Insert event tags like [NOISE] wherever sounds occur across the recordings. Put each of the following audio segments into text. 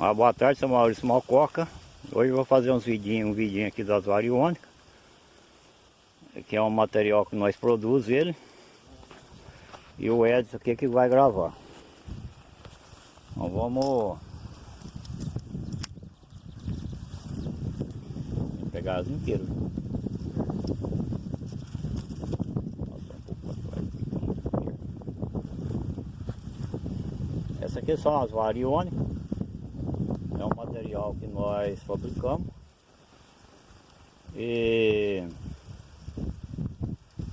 Ah, boa tarde, sou Maurício Malcoca. Hoje vou fazer uns vidinhos, um vidinho aqui das variônicas. Que é um material que nós produzimos ele. E o Edson aqui que vai gravar. Então vamos... Vou pegar as inteiras. Essa aqui são as variônicas é que nós fabricamos. E,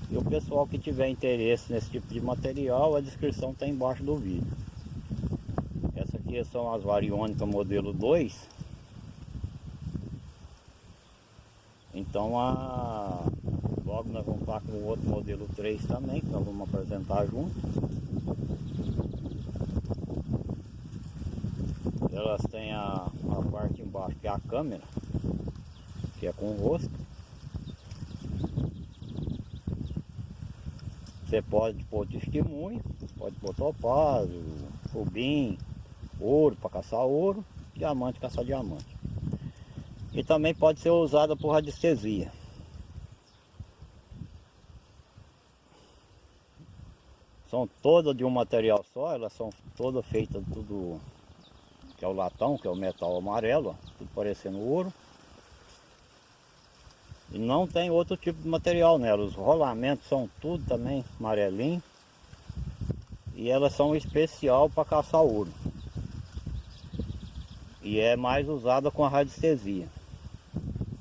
e o pessoal que tiver interesse nesse tipo de material a descrição está embaixo do vídeo. Essa aqui são as variônicas modelo 2 então a, logo nós vamos estar com o outro modelo 3 também que nós vamos apresentar junto elas têm a, a parte embaixo que é a câmera, que é com o rosto. Você pode pôr testemunho, pode pôr topázio, rubim, ouro para caçar ouro, diamante caçar diamante. E também pode ser usada por radiestesia. São todas de um material só, elas são todas feitas tudo é o latão, que é o metal amarelo, ó, parecendo ouro. E não tem outro tipo de material nela, os rolamentos são tudo também amarelinho. E elas são especial para caçar ouro. E é mais usada com a radiestesia.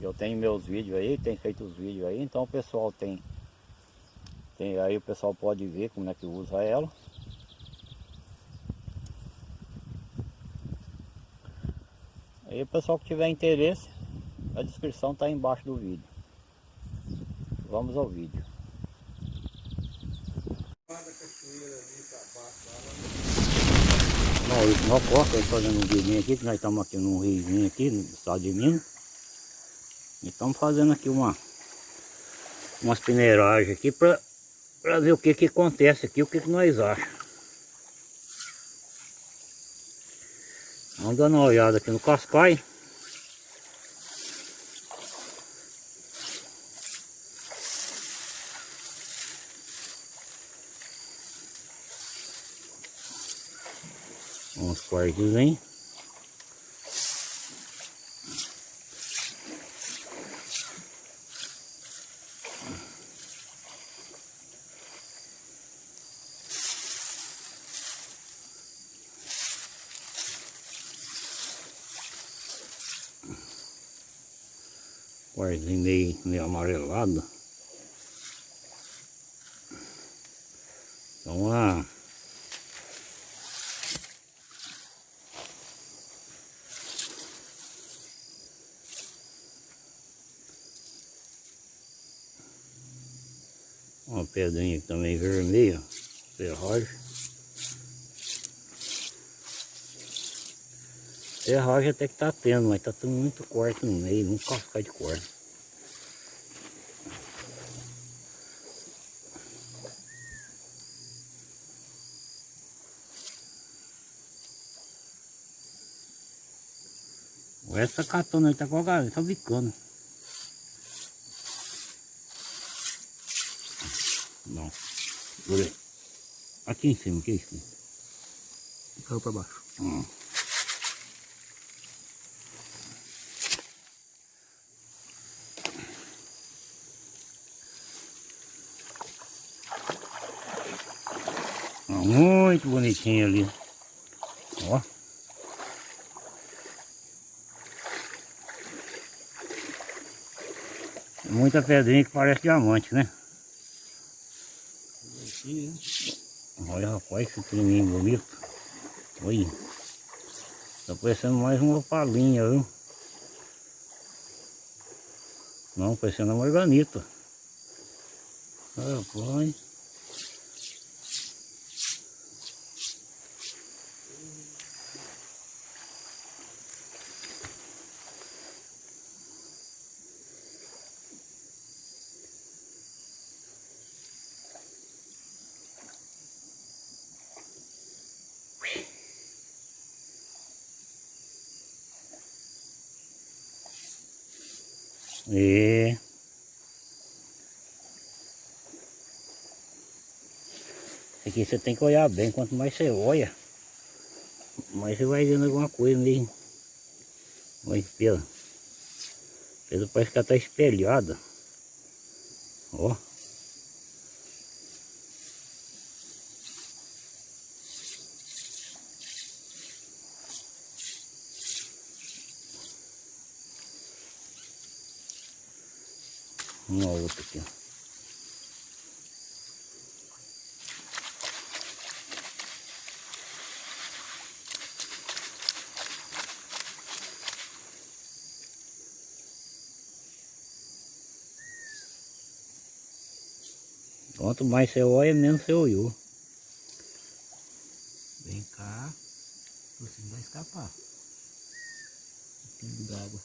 Eu tenho meus vídeos aí, tenho feito os vídeos aí, então o pessoal tem, tem aí o pessoal pode ver como é que usa ela. Aí o pessoal que tiver interesse, a descrição está embaixo do vídeo. Vamos ao vídeo. Maurício Mococa, fazendo um vídeo aqui, que nós estamos aqui num riozinho aqui, no estado de Minas. E estamos fazendo aqui uma umas peneiragens aqui para ver o que que acontece aqui, o que que nós achamos. Vamos dando uma olhada aqui no cascai. Uns cortes, hein? Meio, meio amarelado. Então a uma pedrinha também vermelha, ferragem. Ferragem até que tá tendo, mas tá tendo muito corte no meio, não cascar de corte. Essa catona aí tá com a galera, tá bicando. Não. Olha Aqui em cima, que é isso? Caiu pra baixo. Hum. Muito bonitinho ali. Muita pedrinha que parece diamante, né? Olha rapaz, que creminho bonito. Olha. Tá parecendo mais uma palinha, viu? Não, parecendo uma morganita. Rapaz. É. Aqui você tem que olhar bem, quanto mais você olha, mais você vai vendo alguma coisa mesmo. Que pela. Pela parece que ela tá espelhada. Ó. Uma outra aqui, ó. Quanto mais você olha, menos você olhou. Vem cá. Você não vai escapar. O pingo d'água.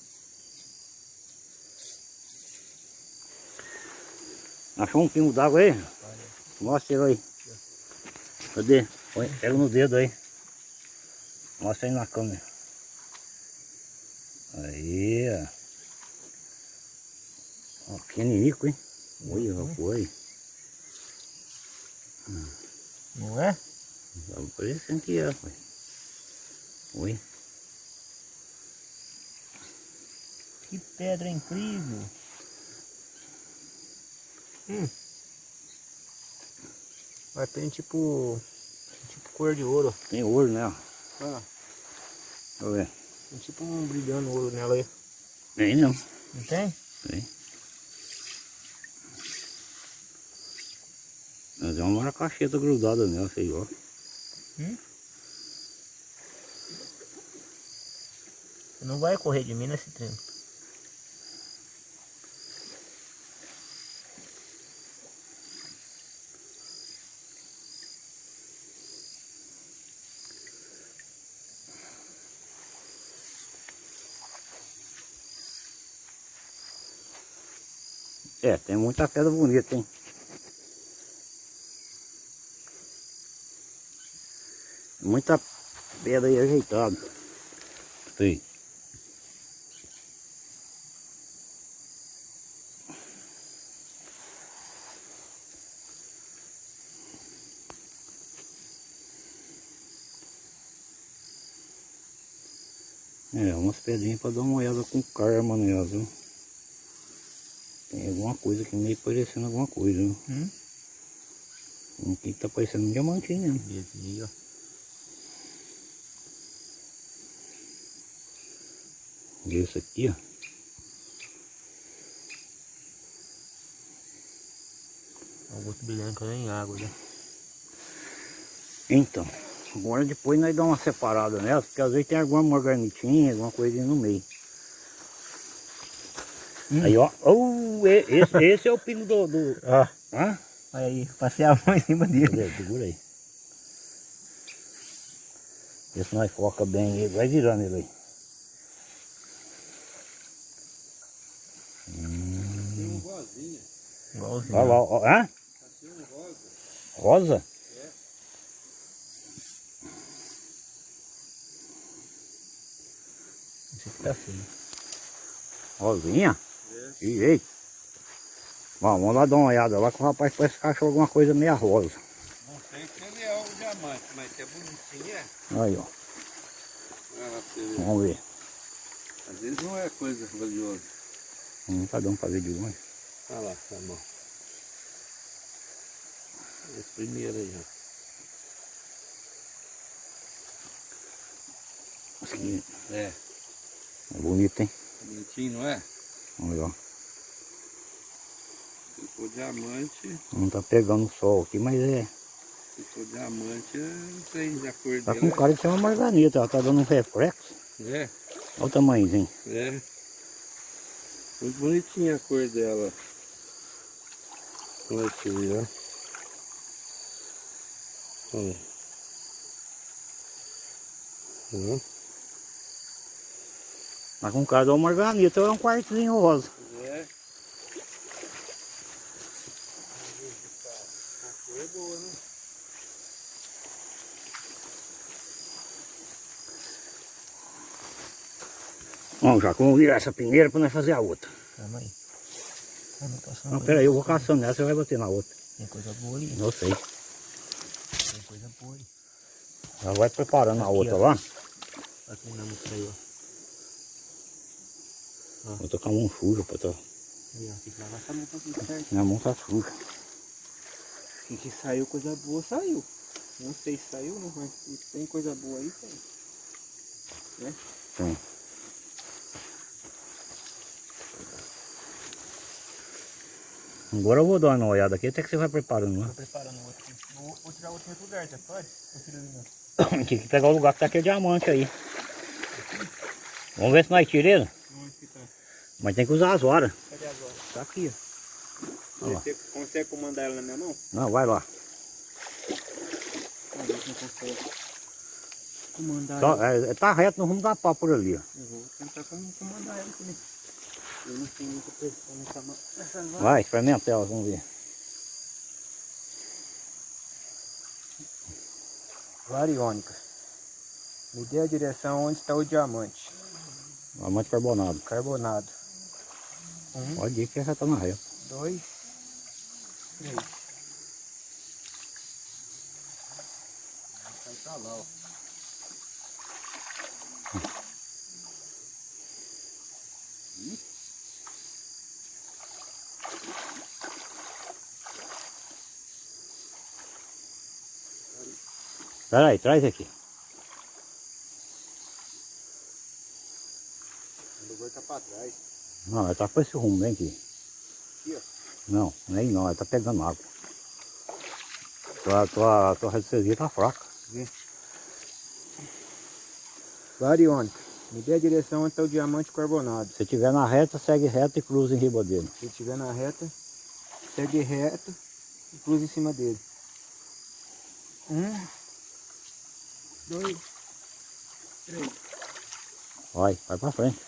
Achou um pingo d'água aí? Mostra ele aí. Cadê? Pega no dedo aí. Mostra aí na câmera. Aí, ó. Ó, pequenininho, hein? Olha, já foi. Não é? Parecendo que é, pai. Oi. Que pedra incrível. Hum. Vai tem tipo. Tipo cor de ouro. Tem ouro, né? ó. Ah, Deixa eu ver. tem tipo um brilhando ouro nela aí. Tem não. Não tem? Tem. Mas é uma maracacheta grudada nela, sei lá. Hum? Não vai correr de mim nesse tempo. É, tem muita pedra bonita, hein? Muita pedra aí ajeitada. Sim. É, umas pedrinhas para dar uma olhada com karma nelas, viu? Tem alguma coisa aqui meio parecendo alguma coisa? Hum? Um aqui tá parecendo um diamantinho, né? Esse aí, ó. E esse aqui, ó. O outro que nem água, né? Então, agora depois nós damos uma separada nelas, porque às vezes tem alguma marganitinha, alguma coisinha no meio. Aí, ó. Oh, esse, esse é o pino do... do... Ó, Hã? olha aí, passei a mão em cima dele. Segura aí. Esse nós foca bem, ele vai virando ele aí. Igualzinho. Olha lá, ó. Hã? Rosa? Esse aqui tá feio. Rosinha? É. Eita. Bom, vamos lá dar uma olhada lá que o rapaz parece que achou alguma coisa meia rosa. Não sei se ele é um diamante, mas é bonitinho, é. Aí, ó. Ah. Vamos ver. Às vezes não é coisa valiosa. Não tá dando pra ver de longe. Olha lá, tá bom. Esse primeiro aí, ó. Esse aqui É, é bonito, hein? bonitinho, não é? Olha lá. Se for diamante, Não tá pegando o sol aqui, mas é. se for diamante, é, tem a cor Tá dela. com cara de ser uma marganita, ela tá dando um reflexo. É, Olha o tamanhozinho. é. Muito bonitinha a cor dela. Olha aqui, ó. Olha. Hum. Tá com cara de uma marganita, é um quartozinho rosa. É. A cor é boa, né? Vamos já, vamos virar essa peneira pra nós fazer a outra. Calma aí. Calma, eu posso Não, pera aí, eu vou caçando nessa, você vai bater na outra. Tem coisa boa ali. Eu sei. Tem coisa boa ali. Já vai preparando a Aqui, outra ó. lá. Tá treinando isso aí, ó. Vou tocar a mão suja, pra tá. Aí, ó. Tem que lavar essa mão pra tudo certo. Minha mão tá suja. E que saiu coisa boa, saiu. Não sei se saiu, né? Mas tem coisa boa aí, tem. Né? Tem. Agora eu vou dar uma olhada aqui, até que você vai preparando, né? Tô preparando outro. Vou, vou tirar outro em outro lugar, já pode? [COUGHS] Tem que pegar o lugar que tá aquele diamante aí. Vamos ver se nós tiramos ele. Tá? Mas tem que usar as horas. Cadê agora? Tá aqui, lá. Você consegue comandar ela na minha mão? Não, vai lá. Não consegue. Comandar Só, ela. é, tá reto no rumo da pá por ali, ó. Eu vou tentar comandar ela também. Eu não tenho muita pressão nessa mão. Nessa mão. Vai, experimenta ela, vamos ver. Variônica. Me dê a direção onde está o diamante. Diamante carbonado. Carbonado. Um, Pode ir que já tá na reta. dois, três. Vai pra lá, ó. Pera aí, traz aqui. O bagulho tá pra trás. Não, ela tá com esse rumo, vem aqui. Aqui, ó. Não, nem não, ela tá pegando água. Tua, tua, tua radiestesia tá fraca. Variônica. Me dê a direção onde está o diamante carbonado. Se tiver na reta, segue reto e cruza em riba dele. Se estiver na reta, segue reto e cruza em cima dele. Um, dois, três. Vai, vai pra frente.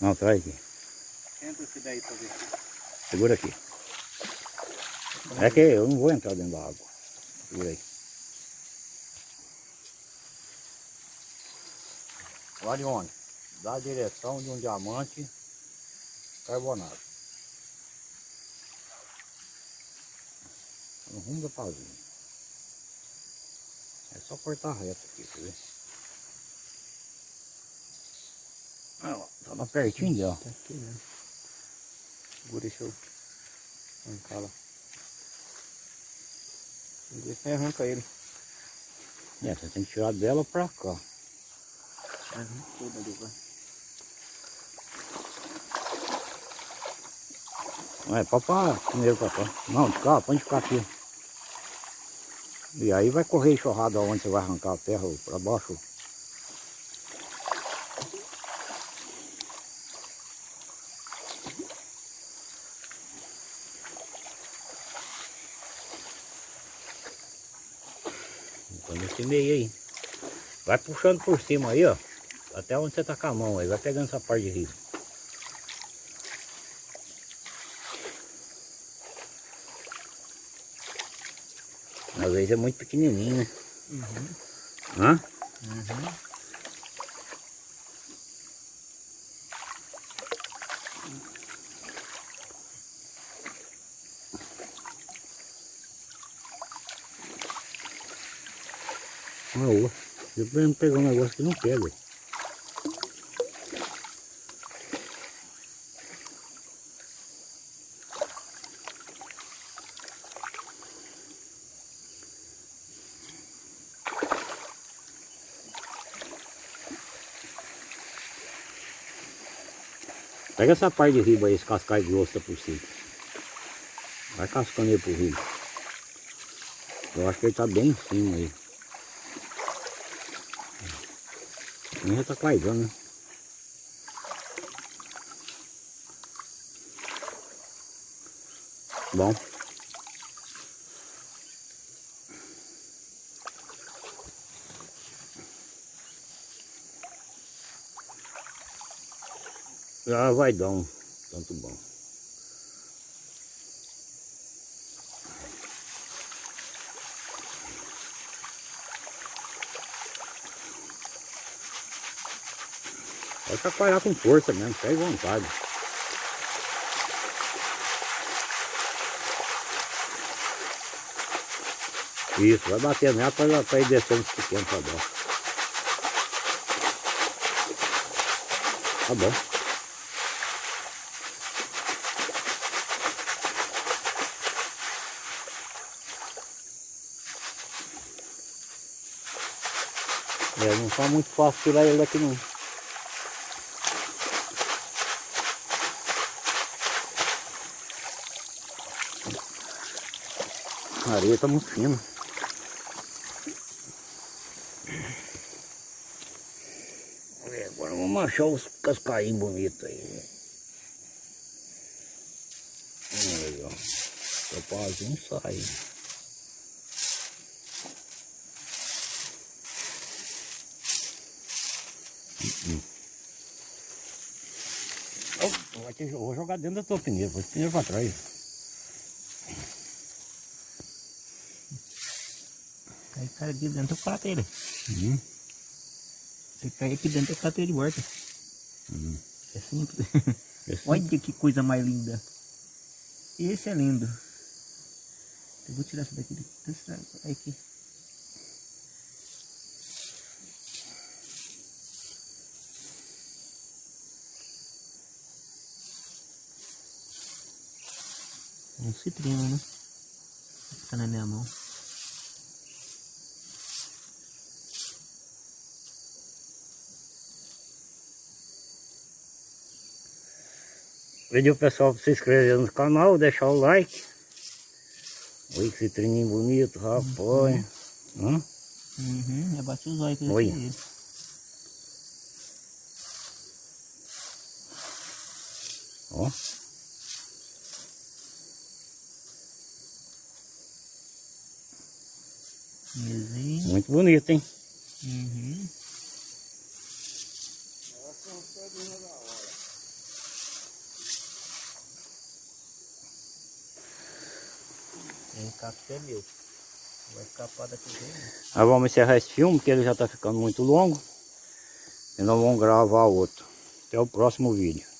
Não, traz aqui. Entra-se daí pra ver. Segura aqui. É que eu não vou entrar dentro da água. Segura aí. Varione, dá a direção de um diamante carbonado. No rumo da pazinha. É só cortar reto aqui, quer ver? Ah, ó, Tá lá pertinho dela. Tá aqui, né? Segura, deixa eu arrancar lá. Vê se arranca ele. É, você tem que tirar dela pra cá. Arrancou dali, vai. Não é, pode pra primeiro pra cá. Não, de cá, pode ficar aqui. E aí vai correr enxurrada onde você vai arrancar a terra pra baixo. Põe nesse meio aí. Vai puxando por cima aí, ó. Até onde você tá com a mão aí. Vai pegando essa parte de risco. Às vezes é muito pequenininho, né? Uhum. Hã? Uhum. Uma osso. Depois pegar um negócio que não pega. Pega essa parte de riba aí, esse cascai grosso por cima. Vai cascando ele por riba. Eu acho que ele tá bem em cima aí. Nem já tá claridando, né? Bom. Já vai dar um Tanto bom. Pode chacoalhar com força mesmo, à vontade. Isso, vai bater nela para, ir descendo os pequenos para baixo. Tá bom. É, não tá muito fácil tirar ele daqui não. A areia tá muito fina. É, agora vamos achar os cascainhos bonitos aí. Aí, ó. Topazinho sai. Oh, vou jogar dentro da tua peneira, vou peneira pra trás. Aí cai aqui dentro prato ele. Uhum. Você cai aqui dentro do prato ele volta. Uhum. É simples. Esse- [LAUGHS] Olha que coisa mais linda. Esse é lindo. Eu vou tirar essa daqui. aqui. Um citrino, né? Fica na minha mão. Pediu o pessoal para se inscrever no canal, deixar o like. Oi, que citrininho bonito, rapaz. Hã? Uhum, já bati os olhos com Olha. aí. Ó. Mesinho. Muito bonito, hein? Uhum. Aí o café é meu. Vai escapar daqui dentro. Nós vamos encerrar esse filme, porque ele já está ficando muito longo. E nós vamos gravar outro. Até o próximo vídeo.